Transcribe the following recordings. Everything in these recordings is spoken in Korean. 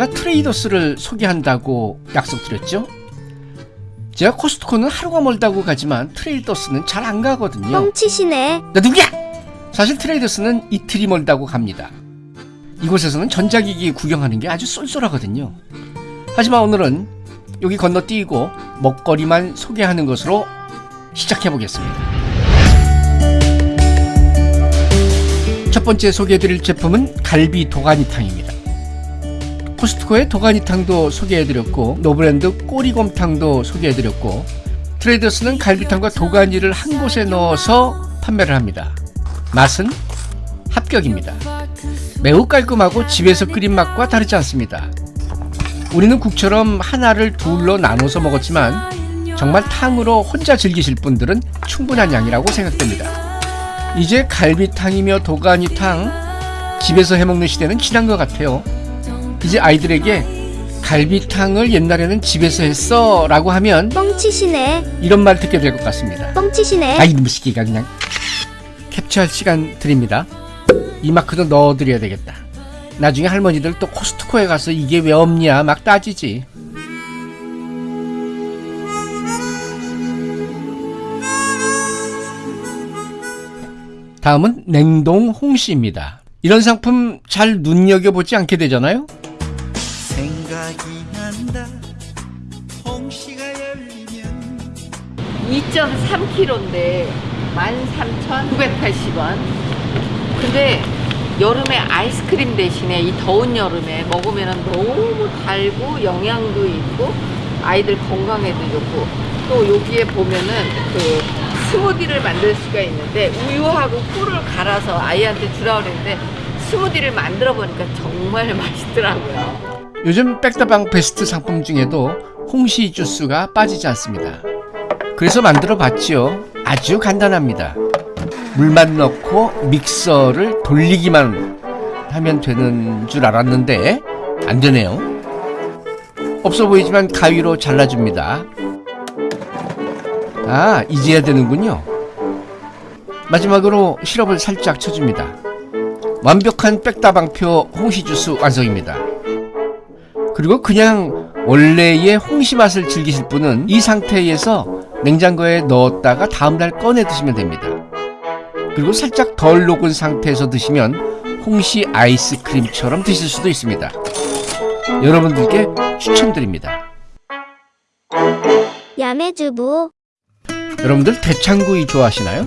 제가 트레이더스를 소개한다고 약속드렸죠? 제가 코스트코는 하루가 멀다고 가지만 트레이더스는 잘 안 가거든요. 뻥치시네. 나 누구야? 사실 트레이더스는 이틀이 멀다고 갑니다. 이곳에서는 전자기기 구경하는 게 아주 쏠쏠하거든요. 하지만 오늘은 여기 건너뛰고 먹거리만 소개하는 것으로 시작해 보겠습니다. 첫 번째 소개해드릴 제품은 갈비 도가니탕입니다. 코스트코의 도가니탕도 소개해드렸고 노브랜드 꼬리곰탕도 소개해드렸고 트레이더스는 갈비탕과 도가니를 한 곳에 넣어서 판매를 합니다. 맛은 합격입니다. 매우 깔끔하고 집에서 끓인 맛과 다르지 않습니다. 우리는 국처럼 하나를 둘로 나눠서 먹었지만 정말 탕으로 혼자 즐기실 분들은 충분한 양이라고 생각됩니다. 이제 갈비탕이며 도가니탕 집에서 해먹는 시대는 지난 것 같아요. 이제 아이들에게 갈비탕을 옛날에는 집에서 했어 라고 하면 뻥치시네. 이런 말 듣게 될 것 같습니다. 뻥치시네. 아 이 놈의 시기가 그냥 캡처할 시간 드립니다. 이 마크도 넣어드려야 되겠다. 나중에 할머니들 또 코스트코에 가서 이게 왜 없냐 막 따지지. 다음은 냉동 홍시입니다. 이런 상품 잘 눈여겨보지 않게 되잖아요? 2.3kg인데 13,980원. 근데 여름에 아이스크림 대신에 이 더운 여름에 먹으면 너무 달고 영양도 있고 아이들 건강에도 좋고 또 여기에 보면은 그 스무디를 만들 수가 있는데 우유하고 꿀을 갈아서 아이한테 주라 그랬는데 스무디를 만들어 보니까 정말 맛있더라고요. 요즘 백다방 베스트 상품 중에도 홍시 주스가 빠지지 않습니다. 그래서 만들어 봤지요. 아주 간단합니다. 물만 넣고 믹서를 돌리기만 하면 되는 줄 알았는데 안 되네요. 없어 보이지만 가위로 잘라줍니다. 아, 이제야 되는군요. 마지막으로 시럽을 살짝 쳐줍니다. 완벽한 백다방표 홍시 주스 완성입니다. 그리고 그냥 원래의 홍시 맛을 즐기실 분은 이 상태에서 냉장고에 넣었다가 다음날 꺼내 드시면 됩니다. 그리고 살짝 덜 녹은 상태에서 드시면 홍시 아이스크림처럼 드실 수도 있습니다. 여러분들께 추천드립니다. 야매주부. 여러분들 대창구이 좋아하시나요?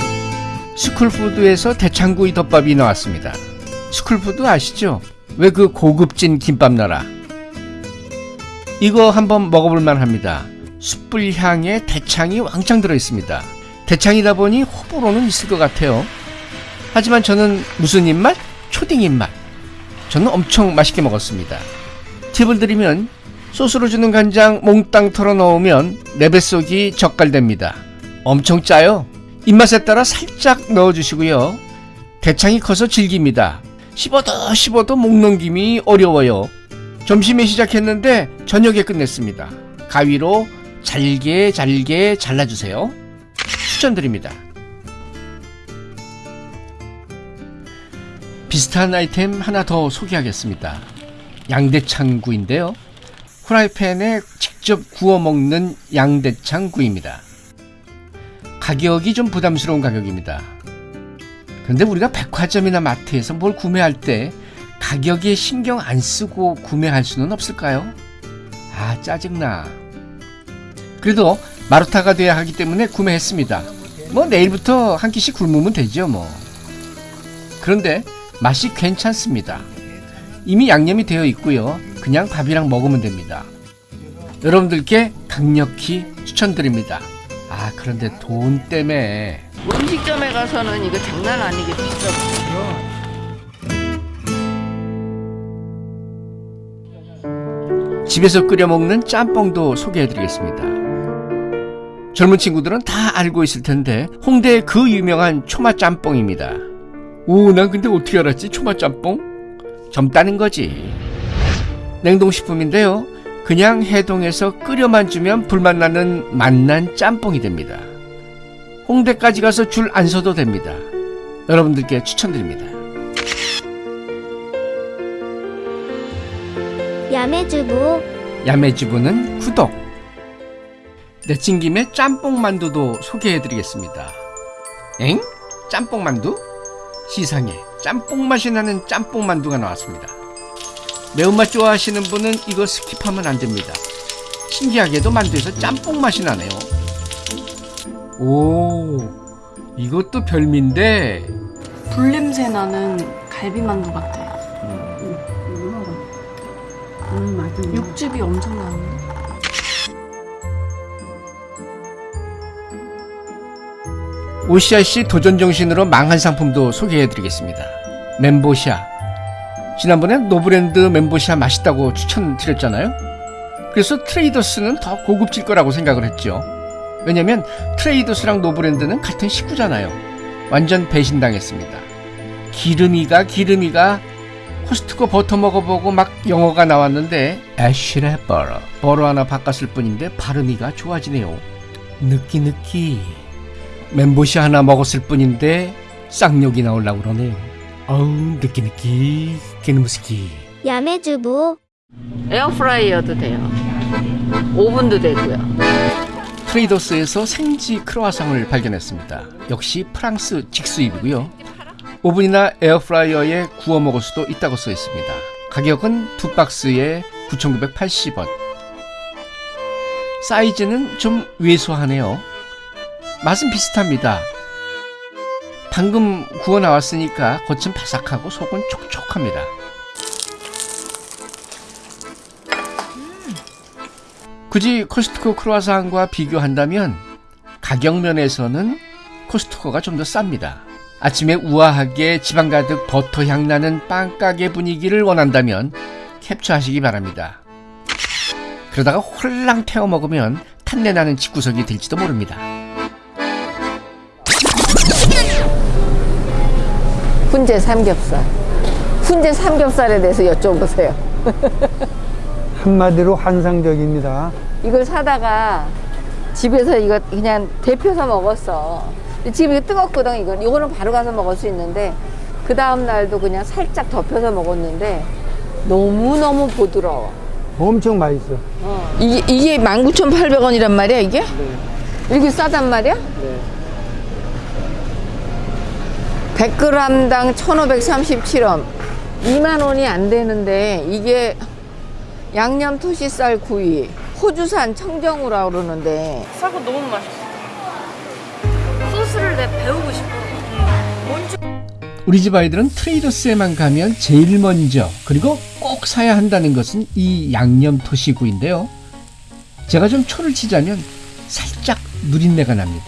스쿨푸드에서 대창구이 덮밥이 나왔습니다. 스쿨푸드 아시죠? 왜 그 고급진 김밥 나라? 이거 한번 먹어볼만 합니다. 숯불 향에 대창이 왕창 들어있습니다. 대창이다 보니 호불호는 있을 것 같아요. 하지만 저는 무슨 입맛? 초딩 입맛. 저는 엄청 맛있게 먹었습니다. 팁을 드리면 소스로 주는 간장 몽땅 털어 넣으면 내 뱃속이 젓갈됩니다. 엄청 짜요. 입맛에 따라 살짝 넣어주시고요. 대창이 커서 질깁니다. 씹어도 씹어도 목 넘김이 어려워요. 점심에 시작했는데 저녁에 끝냈습니다. 가위로 잘게 잘게 잘라주세요. 추천드립니다. 비슷한 아이템 하나 더 소개하겠습니다. 양대창구인데요. 후라이팬에 직접 구워 먹는 양대창구입니다. 가격이 좀 부담스러운 가격입니다. 근데 우리가 백화점이나 마트에서 뭘 구매할 때 가격에 신경 안 쓰고 구매할 수는 없을까요? 아, 짜증나. 그래도 마루타가 돼야 하기 때문에 구매했습니다. 뭐 내일부터 한 끼씩 굶으면 되죠, 뭐. 그런데 맛이 괜찮습니다. 이미 양념이 되어 있고요. 그냥 밥이랑 먹으면 됩니다. 여러분들께 강력히 추천드립니다. 아, 그런데 돈 때문에 음식점에 가서는 이거 장난 아니게 비싸거든요. 집에서 끓여 먹는 짬뽕도 소개해드리겠습니다. 젊은 친구들은 다 알고 있을 텐데 홍대의 그 유명한 초마 짬뽕입니다. 오, 난 근데 어떻게 알았지? 초마 짬뽕? 젊다는 거지. 냉동식품인데요. 그냥 해동해서 끓여만 주면 불맛 나는 맛난 짬뽕이 됩니다. 홍대까지 가서 줄 안 서도 됩니다. 여러분들께 추천드립니다. 야매주부 야매주부는 구독. 내친 김에 짬뽕 만두도 소개해드리겠습니다. 엥? 짬뽕 만두? 시상에 짬뽕 맛이 나는 짬뽕 만두가 나왔습니다. 매운맛 좋아하시는 분은 이거 skip하면 안 됩니다. 신기하게도 만두에서 짬뽕 맛이 나네요. 오, 이것도 별미인데 불냄새 나는 갈비만두 같아. 음, 맞아. 육즙이 엄청 나는 OCRC 도전 정신으로 망한 상품도 소개해드리겠습니다. 멘보샤. 지난번에 노브랜드 멘보샤 맛있다고 추천드렸잖아요. 그래서 트레이더스는 더 고급질 거라고 생각을 했죠. 왜냐면 트레이더스랑 노브랜드는 같은 식구잖아요. 완전 배신당했습니다. 기름이가 기름이가 코스트코 버터 먹어보고 막 영어가 나왔는데 에쉬레 butter butter 하나 바꿨을 뿐인데 발음이가 좋아지네요. 느끼 느끼 멘보샤 하나 먹었을 뿐인데 쌍욕이 나오려고 그러네요. 어우 느끼 느끼 개놈스키 야매주부 에어프라이어도 돼요. 오븐도 되고요. 트레이더스에서 생지 크로아상을 발견했습니다. 역시 프랑스 직수입이고요. 오븐이나 에어프라이어에 구워 먹을 수도 있다고 써 있습니다. 가격은 두 박스에 9,980원. 사이즈는 좀 왜소하네요. 맛은 비슷합니다. 방금 구워 나왔으니까 겉은 바삭하고 속은 촉촉합니다. 굳이 코스트코 크로아상과 비교한다면 가격 면에서는 코스트코가 좀 더 쌉니다. 아침에 우아하게 지방 가득 버터 향 나는 빵가게 분위기를 원한다면 캡처하시기 바랍니다. 그러다가 홀랑 태워 먹으면 탄내 나는 집구석이 될지도 모릅니다. 훈제 삼겹살. 훈제 삼겹살에 대해서 여쭤보세요. 한마디로 환상적입니다. 이걸 사다가 집에서 이거 그냥 데펴서 먹었어. 지금 이거 뜨겁거든, 이건. 이거는 바로 가서 먹을 수 있는데, 그 다음 날도 그냥 살짝 덮여서 먹었는데, 너무너무 부드러워. 엄청 맛있어. 이게, 이게 19,800원이란 말이야, 이게? 이렇게 싸단 말이야? 100g당 1,537원. 2만 원이 안 되는데, 이게 양념 토시살 구이, 호주산 청정우라 그러는데, 싸고 너무 맛있어. 소스를 내 배우고 싶어. 우리 집 아이들은 트레이더스에만 가면 제일 먼저 그리고 꼭 사야 한다는 것은 이 양념 토시구인데요. 제가 좀 초를 치자면 살짝 누린내가 납니다.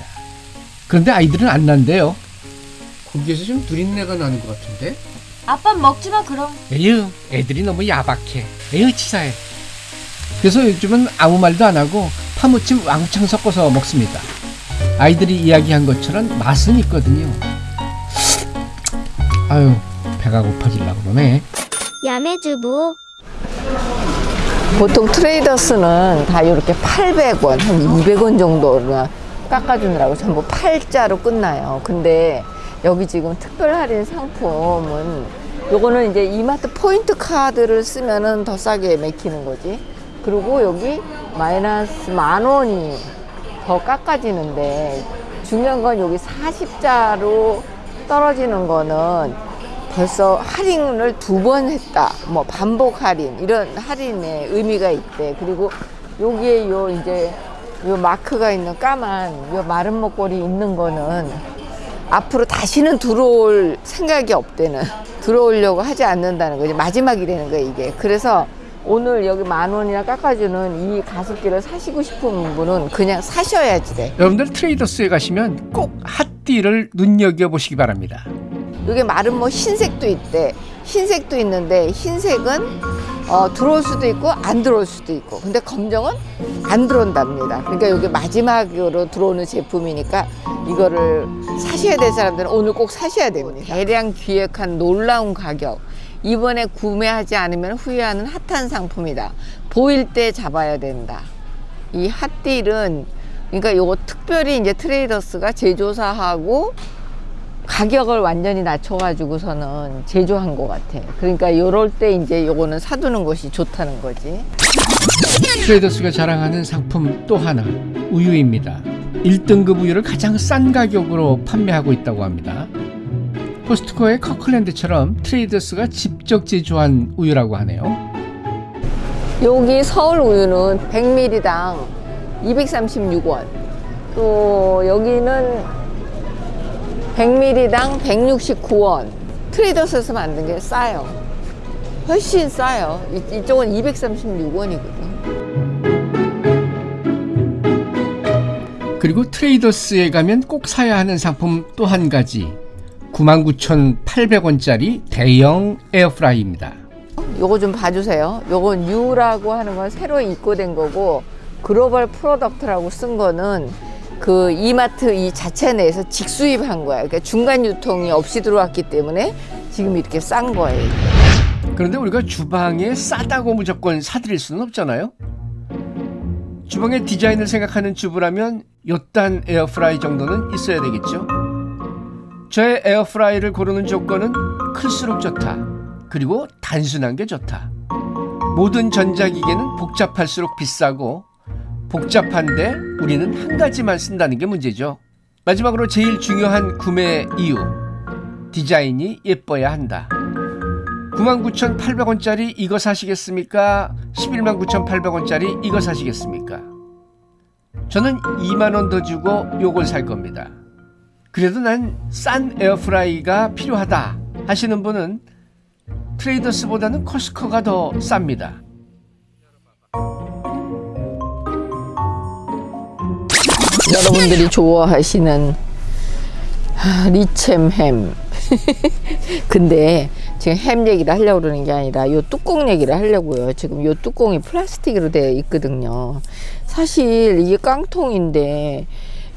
그런데 아이들은 안 난대요. 거기에서 좀 누린내가 나는 것 같은데? 아빠 먹지 마 그럼. 에휴, 애들이 너무 야박해. 에휴, 치사해. 그래서 요즘은 아무 말도 안 하고 파무침 왕창 섞어서 먹습니다. 아이들이 이야기한 것처럼 맛은 있거든요. 아유, 배가 고파질라 그러네. 야매주부 보통 트레이더스는 다 이렇게 800원, 한 200원 정도나 깎아주느라고 전부 팔자로 끝나요. 근데 여기 지금 특별 할인 상품은 요거는 이제 이마트 포인트 카드를 쓰면은 더 싸게 맥히는 거지. 그리고 여기 마이너스 만 원이 더 깎아지는데 중요한 건 여기 40자로 떨어지는 거는 벌써 할인을 두 번 했다. 뭐 반복 할인 이런 할인의 의미가 있대. 그리고 여기에 요 이제 요 마크가 있는 까만 요 마른 목걸이 있는 거는 앞으로 다시는 들어올 생각이 없대는 들어오려고 하지 않는다는 거지 마지막이라는 거야 이게 그래서 오늘 여기 만 원이나 깎아주는 이 가습기를 사시고 싶은 분은 그냥 사셔야지 돼 여러분들 트레이더스에 가시면 꼭 핫띠를 눈여겨보시기 바랍니다. 이게 마른 뭐 흰색도 있대. 흰색도 있는데 흰색은 어, 들어올 수도 있고 안 들어올 수도 있고. 근데 검정은 안 들어온답니다. 그러니까 이게 마지막으로 들어오는 제품이니까 이거를 사셔야 될 사람들은 오늘 꼭 사셔야 됩니다. 대량 기획한 놀라운 가격. 이번에 구매하지 않으면 후회하는 핫한 상품이다. 보일 때 잡아야 된다. 이 핫딜은 그러니까 요거 특별히 이제 트레이더스가 제조사하고 가격을 완전히 낮춰가지고서는 제조한 것 같아. 그러니까 이럴 때 이제 요거는 사두는 것이 좋다는 거지. 트레이더스가 자랑하는 상품 또 하나 우유입니다. 1등급 우유를 가장 싼 가격으로 판매하고 있다고 합니다. 코스트코의 커클랜드처럼 트레이더스가 직접 제조한 우유라고 하네요. 여기 서울 우유는 100ml당 236원. 또 여기는 100ml당 169원. 트레이더스에서 만든 게 싸요. 훨씬 싸요. 이- 이쪽은 236원이거든. 그리고 트레이더스에 가면 꼭 사야 하는 상품 또 한 가지 99,800원짜리 대형 에어프라이입니다. 요거 좀 봐주세요. 요건 new라고 하는 건 새로 입고된 거고 global product라고 쓴 거는 그 이마트 이 자체 내에서 직수입한 거야. 그러니까 중간 유통이 없이 들어왔기 때문에 지금 이렇게 싼 거예요. 그런데 우리가 주방에 싸다고 무조건 사드릴 수는 없잖아요. 주방의 디자인을 생각하는 주부라면 요딴 에어프라이 정도는 있어야 되겠죠. 저의 에어프라이를 고르는 조건은 클수록 좋다. 그리고 단순한 게 좋다. 모든 전자기계는 복잡할수록 비싸고 복잡한데 우리는 한 가지만 쓴다는 게 문제죠. 마지막으로 제일 중요한 구매 이유. 디자인이 예뻐야 한다. 99,800원짜리 이거 사시겠습니까? 119,800원짜리 이거 사시겠습니까? 저는 2만원 더 주고 요걸 살 겁니다. 그래도 난 싼 에어프라이가 필요하다 하시는 분은 트레이더스보다는 코스코가 더 쌉니다. 여러분들이 좋아하시는 하, 리챔햄. 근데 지금 햄 얘기를 하려고 그러는 게 아니라 요 뚜껑 얘기를 하려고요. 지금 요 뚜껑이 플라스틱으로 되어 있거든요. 사실 이게 깡통인데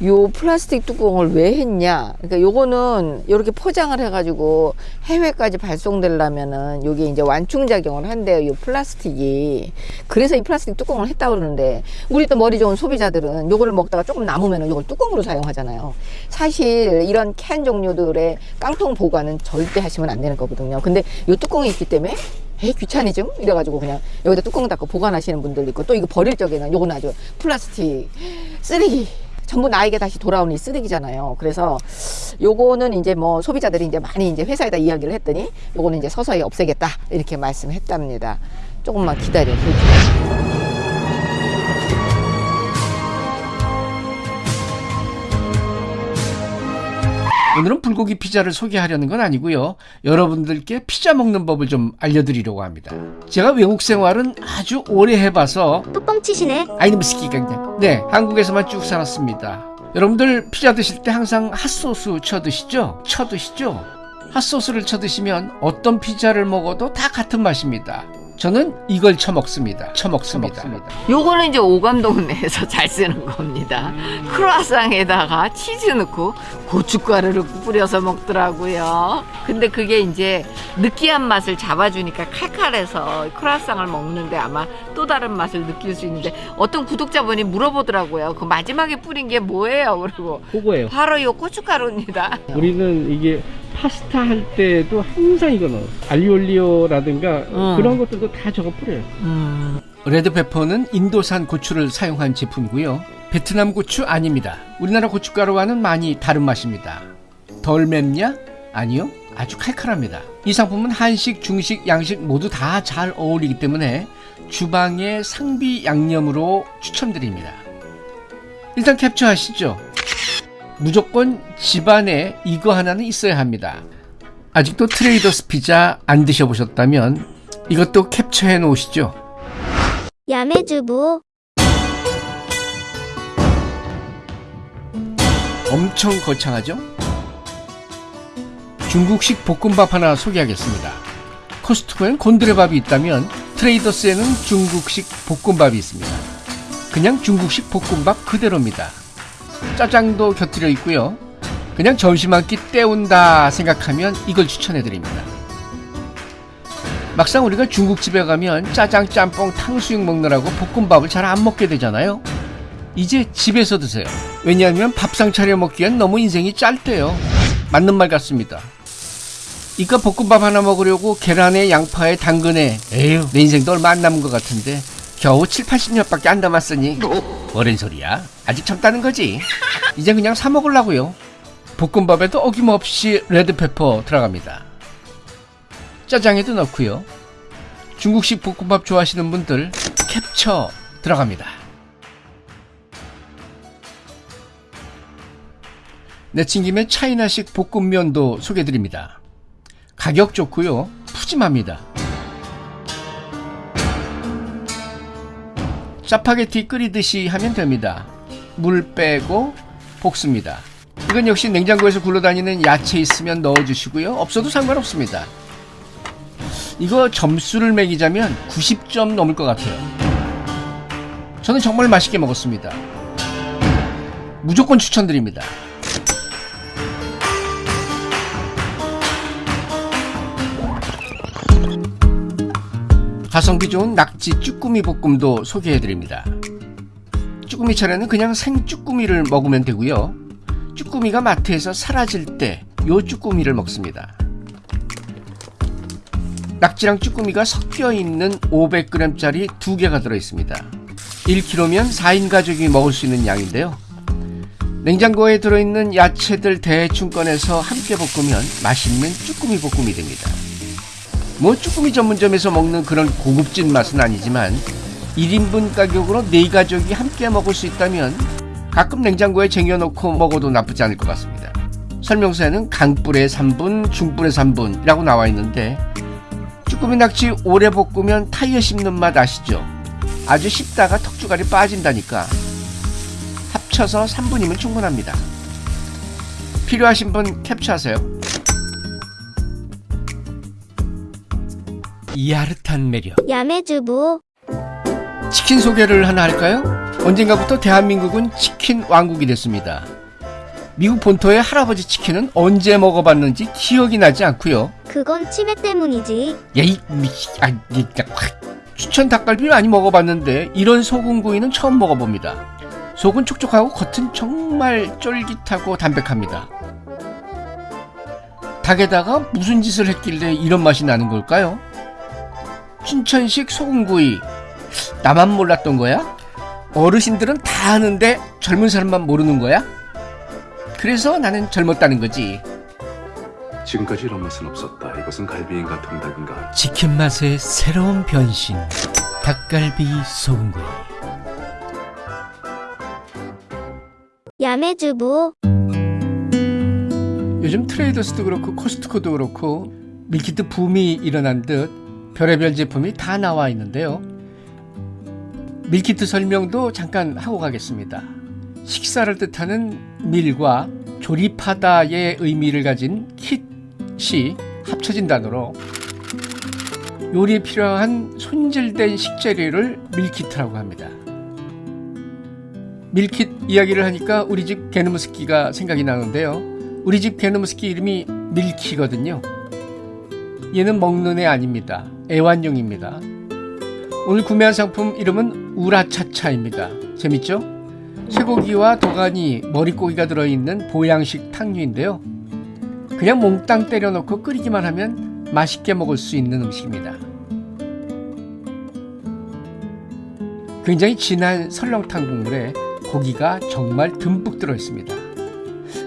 요 플라스틱 뚜껑을 왜 했냐? 그러니까 요거는 이렇게 포장을 해가지고 해외까지 발송되려면은 요게 이제 완충 작용을 한대요. 요 플라스틱이. 그래서 이 플라스틱 뚜껑을 했다 그러는데 우리 또 머리 좋은 소비자들은 요거를 먹다가 조금 남으면은 요걸 뚜껑으로 사용하잖아요. 사실 이런 캔 종류들의 깡통 보관은 절대 하시면 안 되는 거거든요. 근데 요 뚜껑이 있기 때문에 에이 귀차니즘 이래가지고 그냥 여기다 뚜껑 닫고 보관하시는 분들 있고 또 이거 버릴 적에는 요거는 아주 플라스틱 쓰레기 전부 나에게 다시 돌아오는 이 쓰레기잖아요. 그래서 요거는 이제 뭐 소비자들이 이제 많이 이제 회사에다 이야기를 했더니 요거는 이제 서서히 없애겠다 이렇게 말씀했답니다. 조금만 기다려 볼게요. 오늘은 불고기 피자를 소개하려는 건 아니고요. 여러분들께 피자 먹는 법을 좀 알려드리려고 합니다. 제가 외국 생활은 아주 오래 해봐서 뚜껑 치시네. 아이놈 스키가 그냥 네 한국에서만 쭉 살았습니다. 여러분들 피자 드실 때 항상 핫소스 쳐 드시죠? 쳐 드시죠? 핫소스를 쳐 드시면 어떤 피자를 먹어도 다 같은 맛입니다. 저는 이걸 쳐 먹습니다. 쳐 먹습니다. 요거는 이제 오감동 내에서 잘 쓰는 겁니다. 크루아상에다가 치즈 넣고 고춧가루를 뿌려서 먹더라고요. 근데 그게 이제 느끼한 맛을 잡아주니까 칼칼해서 크루아상을 먹는데 아마 또 다른 맛을 느낄 수 있는데 어떤 구독자분이 물어보더라고요. 그 마지막에 뿌린 게 뭐예요? 그리고 그거예요. 바로 요 고춧가루입니다. 우리는 이게 파스타 할 때도 항상 이거 넣어. 알리올리오라든가 음. 그런 것들도 다 저거 뿌려요. 음. 레드페퍼는 인도산 고추를 사용한 제품이고요. 베트남 고추 아닙니다. 우리나라 고춧가루와는 많이 다른 맛입니다. 덜 맵냐? 아니요. 아주 칼칼합니다. 이 상품은 한식, 중식, 양식 모두 다 잘 어울리기 때문에 주방의 상비 양념으로 추천드립니다. 일단 캡처하시죠. 무조건 집안에 이거 하나는 있어야 합니다. 아직도 트레이더스 피자 안 드셔보셨다면 이것도 캡처해 놓으시죠. 야매주부. 엄청 거창하죠? 중국식 볶음밥 하나 소개하겠습니다. 코스트코엔 곤드레밥이 있다면 트레이더스에는 중국식 볶음밥이 있습니다. 그냥 중국식 볶음밥 그대로입니다. 짜장도 곁들여 있고요. 그냥 점심 한 끼 때운다 생각하면 이걸 추천해 드립니다. 막상 우리가 중국집에 가면 짜장, 짬뽕, 탕수육 먹느라고 볶음밥을 잘 안 먹게 되잖아요. 이제 집에서 드세요. 왜냐하면 밥상 차려 먹기엔 너무 인생이 짧대요. 맞는 말 같습니다. 이까 볶음밥 하나 먹으려고 계란에 양파에 당근에 에휴 내 인생도 얼마 안 남은 것 같은데 겨우 7, 80년밖에 안 남았으니 뭐랜 소리야 아직 젊다는 거지 이제 그냥 사 먹으려고요 볶음밥에도 어김없이 레드페퍼 들어갑니다 짜장에도 넣고요 중국식 볶음밥 좋아하시는 분들 캡처 들어갑니다 내친 김에 차이나식 볶음면도 소개드립니다 가격 좋고요 푸짐합니다 짜파게티 끓이듯이 하면 됩니다. 물 빼고 볶습니다. 이건 역시 냉장고에서 굴러다니는 야채 있으면 넣어주시고요. 없어도 상관없습니다. 이거 점수를 매기자면 90점 넘을 것 같아요. 저는 정말 맛있게 먹었습니다. 무조건 추천드립니다. 가성비 좋은 낙지 쭈꾸미 볶음도 소개해드립니다. 쭈꾸미 차례는 그냥 생 쭈꾸미를 먹으면 되고요. 쭈꾸미가 마트에서 사라질 때 요 쭈꾸미를 먹습니다. 낙지랑 쭈꾸미가 섞여 있는 500g짜리 두 개가 들어 있습니다. 1kg면 4인 가족이 먹을 수 있는 양인데요. 냉장고에 들어있는 야채들 대충 꺼내서 함께 볶으면 맛있는 쭈꾸미 볶음이 됩니다. 뭐 쭈꾸미 전문점에서 먹는 그런 고급진 맛은 아니지만 1인분 가격으로 네 가족이 함께 먹을 수 있다면 가끔 냉장고에 쟁여놓고 먹어도 나쁘지 않을 것 같습니다. 설명서에는 강불의 3분, 중불의 3분이라고 나와 있는데 쭈꾸미 낙지 오래 볶으면 타이어 씹는 맛 아시죠? 아주 씹다가 턱주갈이 빠진다니까 합쳐서 3분이면 충분합니다. 필요하신 분 캡처하세요. 야릇한 매력 야매주부 치킨 소개를 하나 할까요? 언젠가부터 대한민국은 치킨 왕국이 됐습니다. 미국 본토의 할아버지 치킨은 언제 먹어봤는지 기억이 나지 않고요. 그건 치매 때문이지 야 이 미치 아 진짜 확. 추천 닭갈비 많이 먹어봤는데 이런 소금구이는 처음 먹어봅니다. 속은 촉촉하고 겉은 정말 쫄깃하고 담백합니다. 닭에다가 무슨 짓을 했길래 이런 맛이 나는 걸까요? 춘천식 소금구이 나만 몰랐던 거야? 어르신들은 다 아는데 젊은 사람만 모르는 거야? 그래서 나는 젊었다는 거지. 지금까지 이런 맛은 없었다. 이것은 갈비인가 통닭인가. 치킨 맛의 새로운 변신. 닭갈비 소금구이. 야매주부 요즘 트레이더스도 그렇고 코스트코도 그렇고 밀키트 붐이 일어난 듯 별의별 제품이 다 나와 있는데요. 밀키트 설명도 잠깐 하고 가겠습니다. 식사를 뜻하는 meal과 조립하다의 의미를 가진 킷이 합쳐진 단어로 요리에 필요한 손질된 식재료를 밀키트라고 합니다. 밀킷 이야기를 하니까 우리 집 게누무스키가 생각이 나는데요. 우리 집 게누무스키 이름이 밀키거든요. 얘는 먹는 애 아닙니다. 애완용입니다. 오늘 구매한 상품 이름은 우라차차입니다. 재밌죠? 쇠고기와 도가니, 머릿고기가 들어있는 보양식 탕류인데요. 그냥 몽땅 때려놓고 끓이기만 하면 맛있게 먹을 수 있는 음식입니다. 굉장히 진한 설렁탕 국물에 고기가 정말 듬뿍 들어있습니다.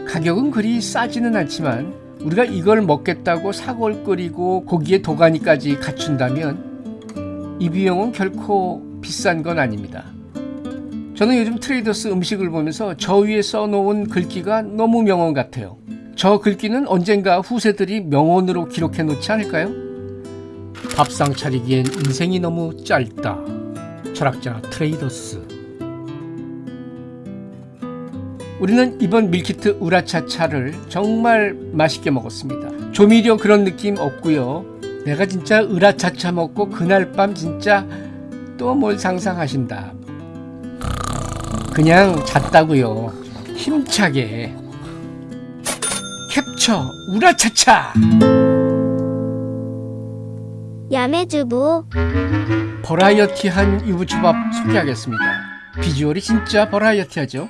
가격은 그리 싸지는 않지만 우리가 이걸 먹겠다고 사골 끓이고 고기에 도가니까지 갖춘다면 이 비용은 결코 비싼 건 아닙니다. 저는 요즘 트레이더스 음식을 보면서 저 위에 써놓은 글귀가 너무 명언 같아요. 저 글귀는 언젠가 후세들이 명언으로 기록해 놓지 않을까요? 밥상 차리기엔 인생이 너무 짧다. 철학자 트레이더스. 우리는 이번 밀키트 우라차차를 정말 맛있게 먹었습니다. 조미료 그런 느낌 없고요. 내가 진짜 우라차차 먹고 그날 밤 진짜 또 뭘 상상하신다. 그냥 잤다고요. 힘차게. 캡처 우라차차. 야매주부 버라이어티한 유부초밥 소개하겠습니다. 비주얼이 진짜 버라이어티하죠.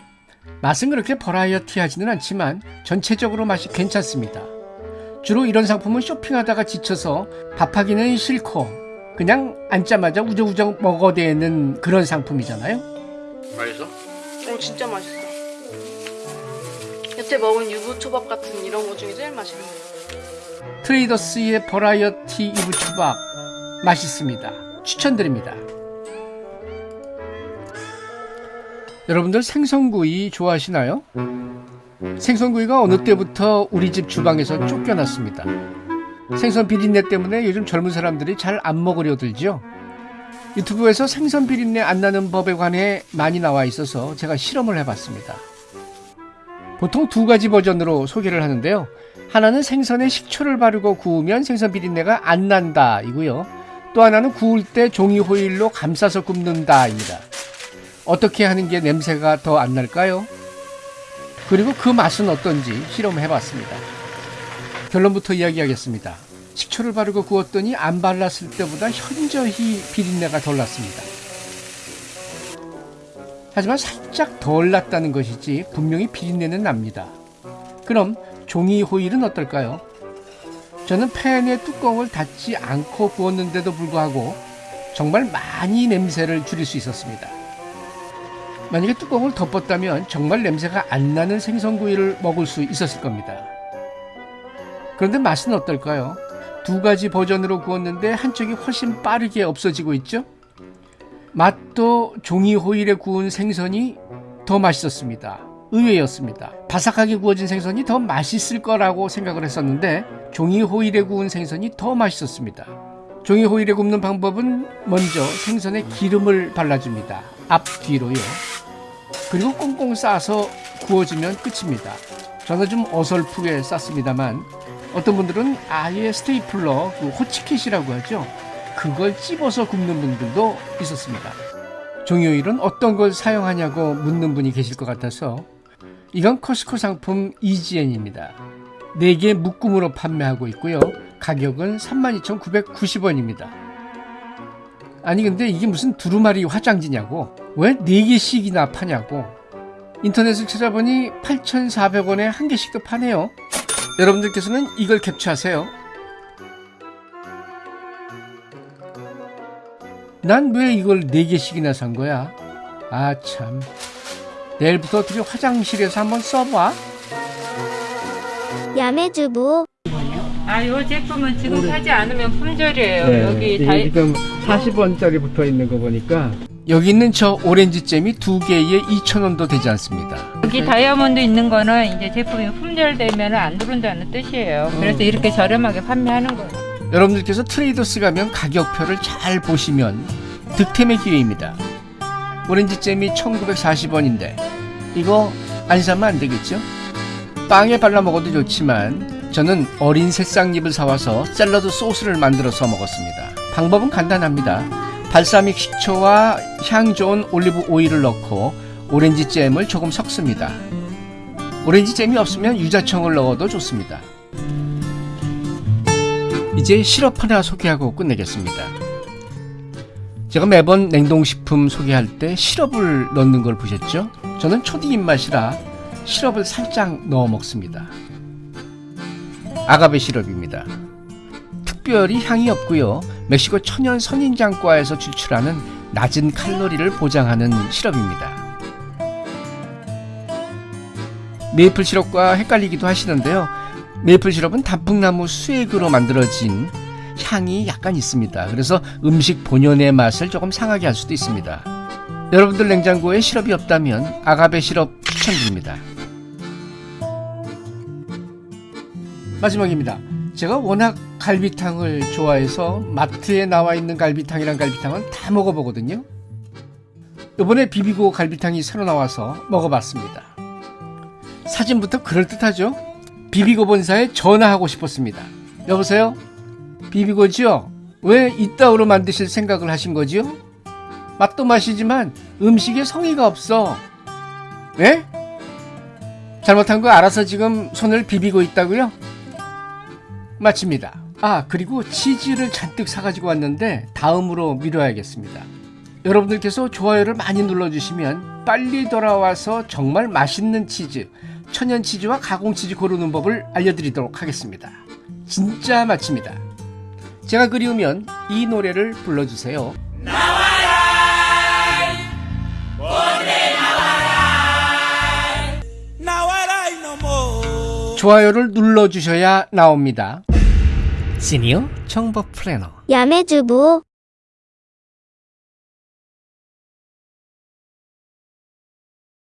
맛은 그렇게 버라이어티하지는 않지만 전체적으로 맛이 괜찮습니다. 주로 이런 상품은 쇼핑하다가 지쳐서 밥하기는 싫고 그냥 앉자마자 우적우적 먹어대는 그런 상품이잖아요. 맛있어? 어 진짜 맛있어. 여태 먹은 유부초밥 같은 이런 거 중에 제일 맛있는 거. 트레이더스의 버라이어티 이부초밥 맛있습니다. 추천드립니다. 여러분들 생선구이 좋아하시나요? 생선구이가 어느 때부터 우리 집 주방에서 쫓겨났습니다. 생선 비린내 때문에 요즘 젊은 사람들이 잘 안 먹으려 들죠. 유튜브에서 생선 비린내 안 나는 법에 관해 많이 나와 있어서 제가 실험을 해봤습니다. 보통 두 가지 버전으로 소개를 하는데요. 하나는 생선에 식초를 바르고 구우면 생선 비린내가 안 난다 이고요. 또 하나는 구울 때 종이 호일로 감싸서 굽는다 입니다. 어떻게 하는 게 냄새가 더 안 날까요? 그리고 그 맛은 어떤지 실험해 봤습니다. 결론부터 이야기하겠습니다. 식초를 바르고 구웠더니 안 발랐을 때보다 현저히 비린내가 덜 났습니다. 하지만 살짝 덜 났다는 것이지 분명히 비린내는 납니다. 그럼 종이 호일은 어떨까요? 저는 팬의 뚜껑을 닫지 않고 구웠는데도 불구하고 정말 많이 냄새를 줄일 수 있었습니다. 만약에 뚜껑을 덮었다면 정말 냄새가 안 나는 생선구이를 먹을 수 있었을 겁니다. 그런데 맛은 어떨까요? 두 가지 버전으로 구웠는데 한쪽이 훨씬 빠르게 없어지고 있죠? 맛도 종이 호일에 구운 생선이 더 맛있었습니다. 의외였습니다. 바삭하게 구워진 생선이 더 맛있을 거라고 생각을 했었는데 종이 호일에 구운 생선이 더 맛있었습니다. 종이 호일에 굽는 방법은 먼저 생선에 기름을 발라줍니다. 앞뒤로요. 그리고 꽁꽁 싸서 구워주면 끝입니다. 저는 좀 어설프게 쌌습니다만 어떤 분들은 아예 스테이플러, 그 호치킷이라고 하죠. 그걸 찝어서 굽는 분들도 있었습니다. 종이오일은 어떤 걸 사용하냐고 묻는 분이 계실 것 같아서 이건 커스코 상품 이지엔입니다. 4개 묶음으로 판매하고 있고요. 가격은 32,990원입니다. 아니 근데 이게 무슨 두루마리 화장지냐고 왜 4개씩이나 파냐고 인터넷을 찾아보니 8,400원에 한 개씩도 파네요. 여러분들께서는 이걸 캡처하세요. 난 왜 이걸 4개씩이나 산 거야? 아, 참. 내일부터 어떻게 화장실에서 한번 써봐. 야매주부 아, 요 제품은 지금 사지 않으면 품절이에요. 네, 여기 다이, 지금 40원짜리 붙어 있는 거 보니까 여기 있는 저 오렌지 잼이 두 개에 2,000원도 되지 않습니다. 여기 다이아몬드 있는 거는 이제 제품이 품절되면 안 들어온다는 뜻이에요. 그래서 이렇게 저렴하게 판매하는 거예요. 여러분들께서 트레이더스 가면 가격표를 잘 보시면 득템의 기회입니다. 오렌지 잼이 1940원인데 이거 안 사면 안 되겠죠? 빵에 발라 먹어도 좋지만 저는 어린 새싹잎을 사와서 샐러드 소스를 만들어서 먹었습니다. 방법은 간단합니다. 발사믹 식초와 향 좋은 올리브 오일을 넣고 오렌지 잼을 조금 섞습니다. 오렌지 잼이 없으면 유자청을 넣어도 좋습니다. 이제 시럽 하나 소개하고 끝내겠습니다. 제가 매번 냉동식품 소개할 때 시럽을 넣는 걸 보셨죠? 저는 초디 입맛이라 시럽을 살짝 넣어 먹습니다. 아가베 시럽입니다. 특별히 향이 없고요. 멕시코 천연 선인장과에서 추출하는 낮은 칼로리를 보장하는 시럽입니다. 메이플 시럽과 헷갈리기도 하시는데요. 메이플 시럽은 단풍나무 수액으로 만들어진 향이 약간 있습니다. 그래서 음식 본연의 맛을 조금 상하게 할 수도 있습니다. 여러분들 냉장고에 시럽이 없다면 아가베 시럽 추천드립니다. 마지막입니다. 제가 워낙 갈비탕을 좋아해서 마트에 나와 있는 갈비탕이랑 갈비탕은 다 먹어보거든요. 이번에 비비고 갈비탕이 새로 나와서 먹어봤습니다. 사진부터 그럴듯하죠? 비비고 본사에 전화하고 싶었습니다. 여보세요? 비비고지요? 왜 이따위로 만드실 생각을 하신 거지요? 맛도 맛이지만 음식에 성의가 없어. 왜? 잘못한 거 알아서 지금 손을 비비고 있다고요? 마칩니다. 아, 그리고 치즈를 잔뜩 사가지고 왔는데 다음으로 미뤄야겠습니다. 여러분들께서 좋아요를 많이 눌러주시면 빨리 돌아와서 정말 맛있는 치즈, 천연 치즈와 가공 치즈 고르는 법을 알려드리도록 하겠습니다. 진짜 맛집니다. 제가 그리우면 이 노래를 불러주세요. 좋아요를 눌러주셔야 나옵니다. 시니어 정보 플래너. 야매주부